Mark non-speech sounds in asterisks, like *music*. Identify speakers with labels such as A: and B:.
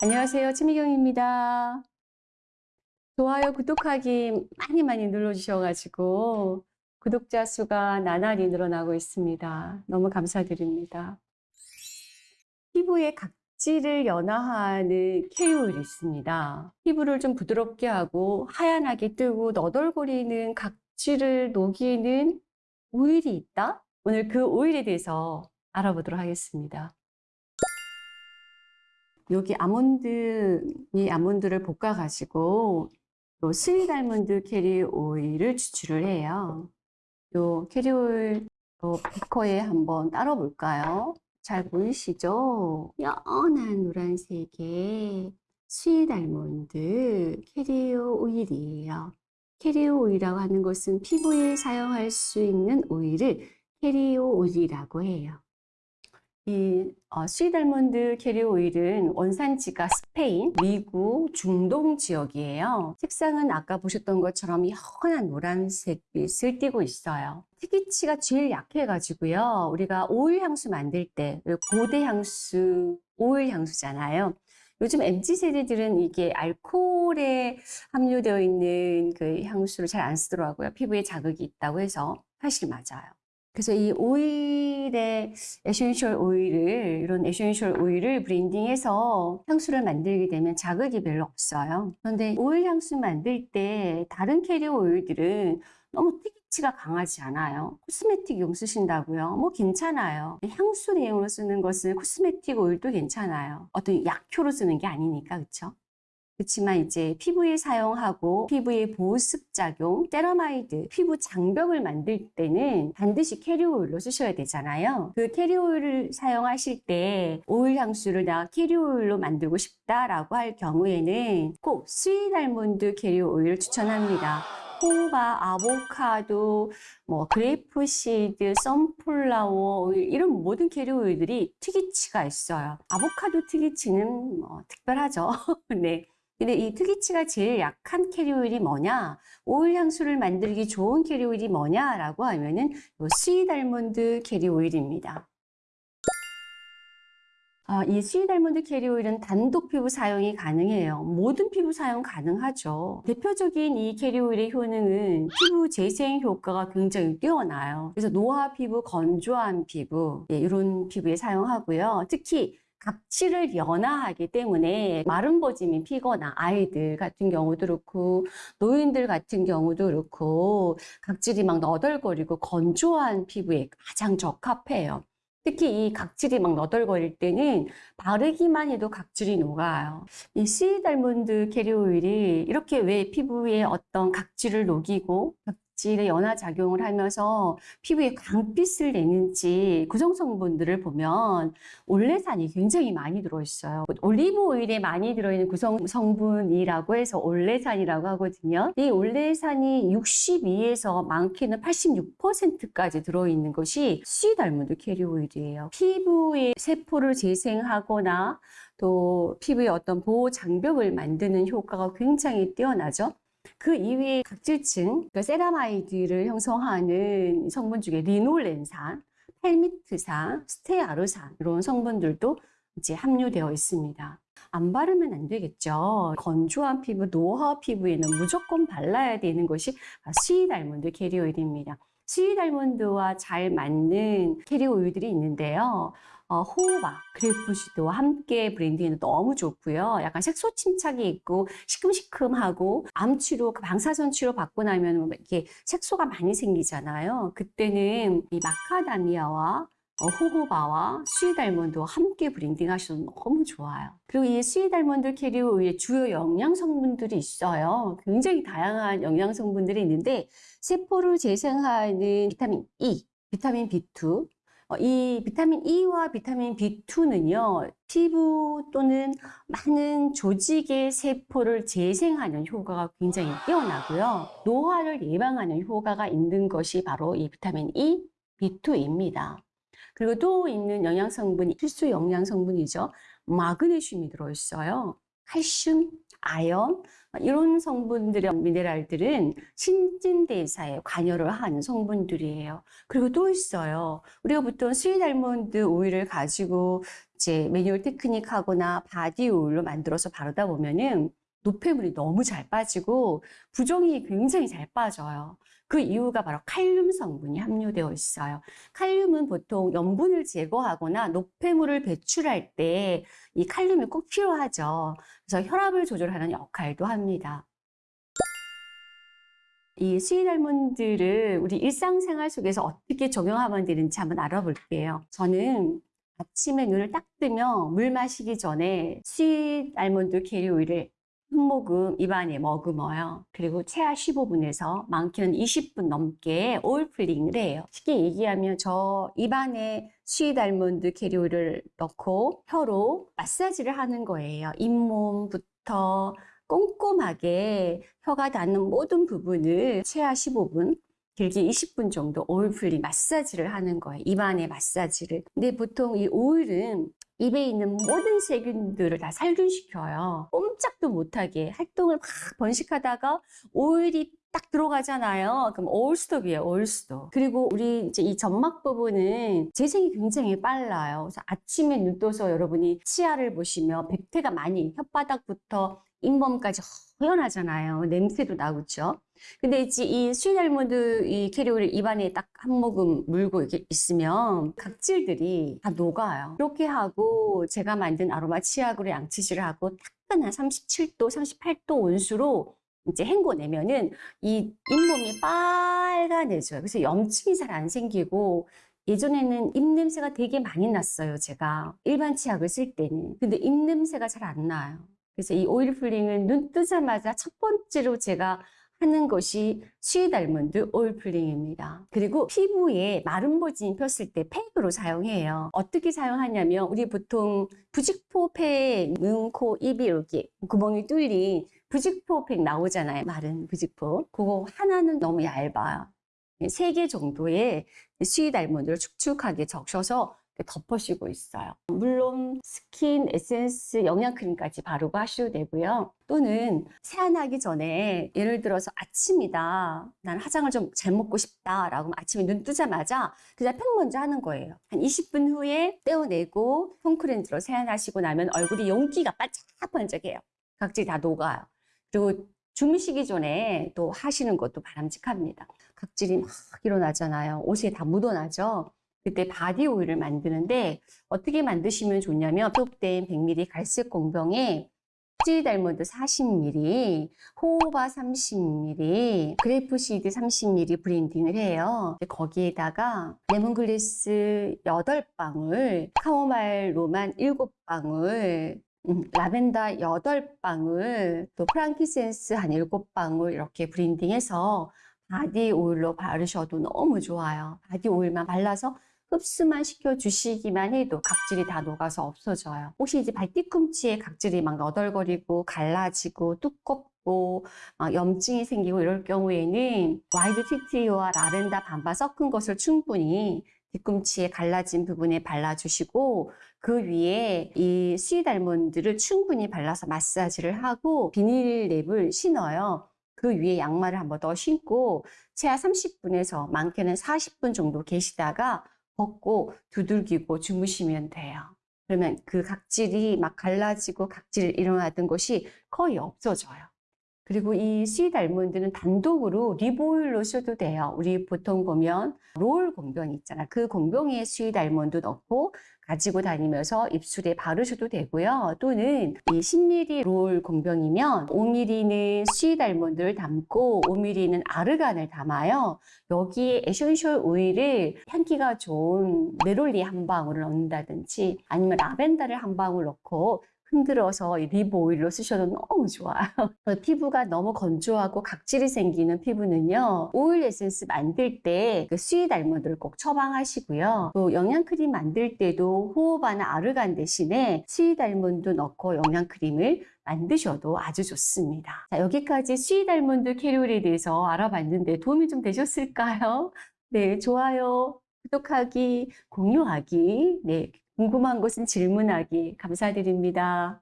A: 안녕하세요. 최미경입니다. 좋아요, 구독하기 많이 많이 눌러주셔가지고 구독자 수가 나날이 늘어나고 있습니다. 너무 감사드립니다. 피부의 각질을 연화하는 케이오일이 있습니다. 피부를 좀 부드럽게 하고 하얀하게 뜨고 너덜거리는 각질을 녹이는 오일이 있다? 오늘 그 오일에 대해서 알아보도록 하겠습니다. 여기 아몬드, 이 아몬드를 볶아 가지고 요 sweet almond 캐리어 오일을 추출을 해요. 요 캐리어 오일 요 비커에 한번 따라 볼까요? 잘 보이시죠? 연한 노란색의 sweet almond 캐리어 오일이에요. 캐리어 오일이라고 하는 것은 피부에 사용할 수 있는 오일을 캐리어 오일이라고 해요. 이 어, sweet almond 캐리어 오일은 원산지가 스페인, 미국, 중동 지역이에요. 색상은 아까 보셨던 것처럼 연한 노란색 빛을 띠고 있어요. 특이취가 제일 약해가지고요. 우리가 오일 향수 만들 때 고대 향수, 오일 향수잖아요. 요즘 MZ 세대들은 이게 알코올에 함유되어 있는 그 향수를 잘 안 쓰더라고요. 피부에 자극이 있다고 해서 사실 맞아요. 그래서 이 오일의 essential 오일을 이런 essential 오일을 블렌딩해서 향수를 만들게 되면 자극이 별로 없어요. 그런데 오일 향수 만들 때 다른 캐리어 오일들은 너무 특이취가 강하지 않아요. cosmetic용 쓰신다고요? 뭐 괜찮아요. 향수 내용으로 쓰는 것은 cosmetic 오일도 괜찮아요. 어떤 약효로 쓰는 게 아니니까 그렇죠? 그렇지만 이제 피부에 사용하고 피부의 보습 작용, 세라마이드, 피부 장벽을 만들 때는 반드시 캐리어 오일로 쓰셔야 되잖아요. 그 캐리어 오일을 사용하실 때 오일 향수를 나 캐리어 오일로 만들고 싶다라고 할 경우에는 꼭 sweet almond 캐리어 오일을 추천합니다. 호호바, 아보카도, 뭐 grape seed, sunflower 오일 이런 모든 캐리어 오일들이 특이취가 있어요. 아보카도 특이취는 뭐 특별하죠. *laughs* 네. 근데 이 특이취가 제일 약한 캐리어 오일이 뭐냐? 오일 향수를 만들기 좋은 캐리어 오일이 뭐냐라고 하면은 요 sweet almond 캐리어 오일입니다. 아, 이 sweet almond 캐리어 오일은 단독 피부 사용이 가능해요. 모든 피부 사용 가능하죠. 대표적인 이 캐리어 오일의 효능은 피부 재생 효과가 굉장히 뛰어나요. 그래서 노화 피부, 건조한 피부 예, 이런 피부에 사용하고요. 특히 각질을 연화하기 때문에 마른 버짐이 피거나 아이들 같은 경우도 그렇고 노인들 같은 경우도 그렇고 각질이 막 너덜거리고 건조한 피부에 가장 적합해요. 특히 이 각질이 막 너덜거릴 때는 바르기만 해도 각질이 녹아요. 이 sweet almond 캐리어 오일이 이렇게 왜 피부에 어떤 각질을 녹이고 각질의 연화 작용을 하면서 피부에 광빛을 내는지 구성 성분들을 보면 올레산이 굉장히 많이 들어있어요. 올리브 오일에 많이 들어있는 구성 성분이라고 해서 올레산이라고 하거든요. 이 올레산이 62에서 많게는 86%까지 들어있는 것이 sweet almond 캐리어 오일이에요. 피부의 세포를 재생하거나 또 피부의 어떤 보호 장벽을 만드는 효과가 굉장히 뛰어나죠. 그 이외에 각질층, 그 세라마이드를 형성하는 성분 중에 리놀렌산, 팔미트산, 스테아르산 이런 성분들도 이제 함유되어 있습니다. 안 바르면 안 되겠죠. 건조한 피부, 노화 피부에는 무조건 발라야 되는 것이 sweet almond 캐리어 오일입니다. sweet almond와 잘 맞는 캐리어 오일들이 있는데요. 어, 호호바, grape seed와 함께 블렌딩에는 너무 좋고요. 약간 색소 침착이 있고 시큼시큼하고 암 치료, 그 방사선 치료 받고 나면 뭐 이렇게 색소가 많이 생기잖아요. 그때는 이 마카다미아와 어, 호호바와 sweet almond와 함께 블렌딩 하셔도 너무 좋아요. 그리고 이 sweet almond 캐리어 오일의 주요 영양 성분들이 있어요. 굉장히 다양한 영양 성분들이 있는데 세포를 재생하는 비타민 E, 비타민 B2, 어, 이 비타민 E와 비타민 B2는요, 피부 또는 많은 조직의 세포를 재생하는 효과가 굉장히 뛰어나고요. 노화를 예방하는 효과가 있는 것이 바로 이 비타민 E, B2입니다. 그리고 또 있는 영양성분이 필수 영양성분이죠. 마그네슘이 들어있어요. 칼슘, 아연, 이런 성분들의 미네랄들은 신진대사에 관여를 하는 성분들이에요. 그리고 또 있어요. 우리가 보통 sweet almond 오일을 가지고 이제 매뉴얼 테크닉 하거나 body 오일로 만들어서 바르다 보면은 노폐물이 너무 잘 빠지고 부종이 굉장히 잘 빠져요. 그 이유가 바로 칼륨 성분이 함유되어 있어요. 칼륨은 보통 염분을 제거하거나 노폐물을 배출할 때 이 칼륨이 꼭 필요하죠. 그래서 혈압을 조절하는 역할도 합니다. 이 sweet almond를 우리 일상생활 속에서 어떻게 적용하면 되는지 한번 알아볼게요. 저는 아침에 눈을 딱 뜨면 물 마시기 전에 sweet almond 캐리어 오일을 한 모금 입안에 머금어요. 그리고 최하 15분에서 많게는 20분 넘게 pulling을 해요. 쉽게 얘기하면 저 입안에 sweet almond carrier 오일을 넣고 혀로 마사지를 하는 거예요. 잇몸부터 꼼꼼하게 혀가 닿는 모든 부분을 최하 15분, 길게 20분 정도 오일 pulling 마사지를 하는 거예요. 입안의 마사지를. 근데 보통 이 오일은 입에 있는 모든 세균들을 다 살균시켜요. 꼼짝도 못하게 활동을 막 번식하다가 오일이 딱 들어가잖아요. 그럼 올스톱이에요, 올스톱. 그리고 우리 이제 이 점막 부분은 재생이 굉장히 빨라요. 그래서 아침에 눈 떠서 여러분이 치아를 보시면 백태가 많이 혓바닥부터 잇몸까지 허연하잖아요. 냄새도 나고, 그죠? 근데 이제 이 sweet almond 이 캐리오를 입안에 딱 한 모금 물고 이렇게 있으면 각질들이 다 녹아요. 이렇게 하고 제가 만든 아로마 치약으로 양치질을 하고 따끈한 37도, 38도 온수로 이제 헹궈내면은 이 잇몸이 빨간해져요. 그래서 염증이 잘 안 생기고 예전에는 입냄새가 되게 많이 났어요, 제가. 일반 치약을 쓸 때는. 근데 입냄새가 잘 안 나요. 그래서 이 오일 pulling은 눈 뜨자마자 첫 번째로 제가 하는 것이 sweet almond 오일 pulling입니다. 그리고 피부에 버짐이 폈을 때 팩으로 사용해요. 어떻게 사용하냐면 우리 보통 부직포 팩, 눈, 코, 입이 이렇게 구멍이 뚫린 부직포 팩 나오잖아요. 마른 부직포. 그거 하나는 너무 얇아요. 세 개 정도의 sweet almond를 축축하게 적셔서 덮어씌고 있어요. 물론 스킨, 에센스, 영양크림까지 바르고 하셔도 되고요. 또는 세안하기 전에 예를 들어서 아침이다. 난 화장을 좀 잘 먹고 싶다. 라고 아침에 눈 뜨자마자 그냥 팩 먼저 하는 거예요. 한 20분 후에 떼어내고 foam cleanse로 세안하시고 나면 얼굴이 윤기가 반짝반짝해요. 각질이 다 녹아요. 그리고 주무시기 전에 또 하시는 것도 바람직합니다. 각질이 막 일어나잖아요. 옷에 다 묻어나죠. 그때 바디 오일을 만드는데 어떻게 만드시면 좋냐면 소독된 100ml 갈색 공병에 sweet almond 40ml, 호호바 30ml, grapeseed 30ml blending을 해요. 거기에다가 레몬그라스 8방울, 카모마일 Roman 7방울, 음, 라벤더 8방울, 또 frankincense 한 7방울 이렇게 blending해서 바디 오일로 바르셔도 너무 좋아요. 바디 오일만 발라서 흡수만 시켜주시기만 해도 각질이 다 녹아서 없어져요. 혹시 이제 발 뒤꿈치에 각질이 막 너덜거리고 갈라지고 두껍고 막 염증이 생기고 이럴 경우에는 wild 티트리와 라벤더 반반 섞은 것을 충분히 뒤꿈치에 갈라진 부분에 발라주시고 그 위에 이 sweet almond를 충분히 발라서 마사지를 하고 비닐랩을 신어요. 그 위에 양말을 한 번 더 신고 최하 30분에서 많게는 40분 정도 계시다가 벗고 두들기고 주무시면 돼요. 그러면 그 각질이 막 갈라지고 각질이 일어나던 것이 거의 없어져요. 그리고 이 sweet almond는 단독으로 lip오일로 써도 돼요. 우리 보통 보면 롤 공병 있잖아. 그 공병에 sweet almond 넣고 가지고 다니면서 입술에 바르셔도 되고요. 또는 이 10ml 롤 공병이면 5ml는 sweet almond를 담고 5ml는 아르간을 담아요. 여기에 essential 오일을 향기가 좋은 네롤리 한 방울을 넣는다든지 아니면 라벤더를 한 방울 넣고 흔들어서 lip 오일로 쓰셔도 너무 좋아요. *laughs* 피부가 너무 건조하고 각질이 생기는 피부는요. 오일 에센스 만들 때 그 sweet almond를 꼭 처방하시고요. 또 영양크림 만들 때도 호호바나 아르간 대신에 sweet almond 넣고 영양크림을 만드셔도 아주 좋습니다. 자, 여기까지 sweet almond carrier 오일에 대해서 알아봤는데 도움이 좀 되셨을까요? *laughs* 네, 좋아요. 구독하기, 공유하기, 네, 궁금한 것은 질문하기 감사드립니다.